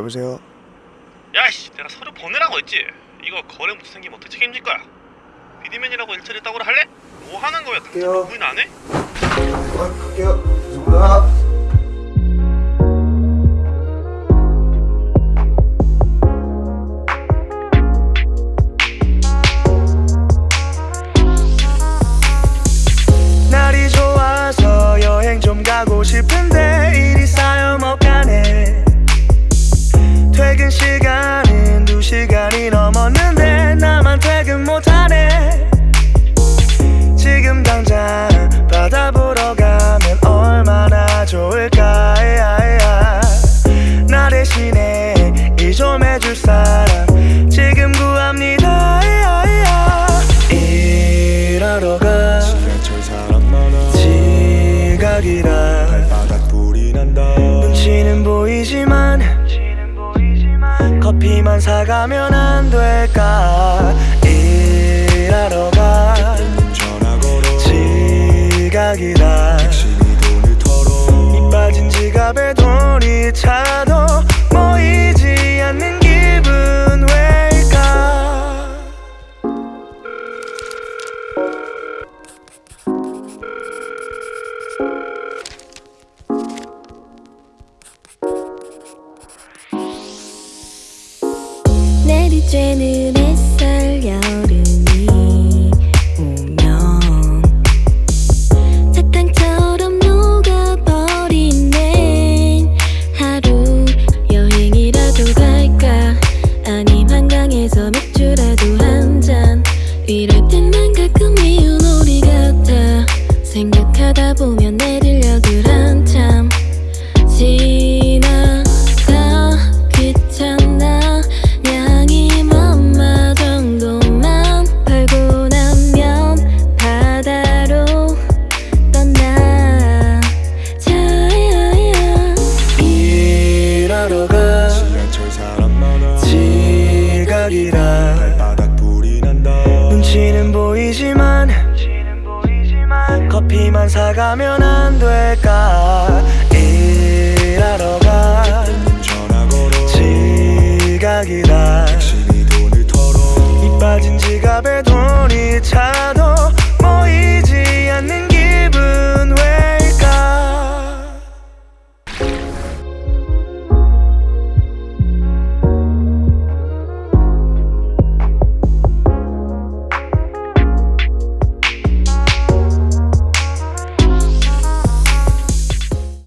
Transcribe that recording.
여보세요? 야이씨 내가 서류 보내라고 했지? 이거 거래 문제 생기면 어떻게 책임질 거야? 비디맨이라고 일처리 따고를 할래? 뭐 하는 거야? 당장 갈게요. 구인 안 해? 아 갈게요. 죄송합니다 날이 좋아서 여행 좀 가고 싶은데 좀 해줄 사람. 지금 구합니다. 일하러 가 지각이라 눈치는 보이지만 커피만 사가면 안 될까? 일하러 가 지각이라 심히 돈을 털어 이 빠진 지갑에 돈이 차도 내리쬐는 햇살 여름이 오면 사탕처럼 녹아버린 내 하루 여행이라도 갈 생각하다 보면 내릴 역을 한참 지나가 귀찮아 양이 맘마 정도만 벌고 나면 바다로 떠나 자야야 일하러 가. 지하철 사람 많아 지각이라. 발바닥 불이 난다 눈치는 보이지만 커피만 사가면 안 될까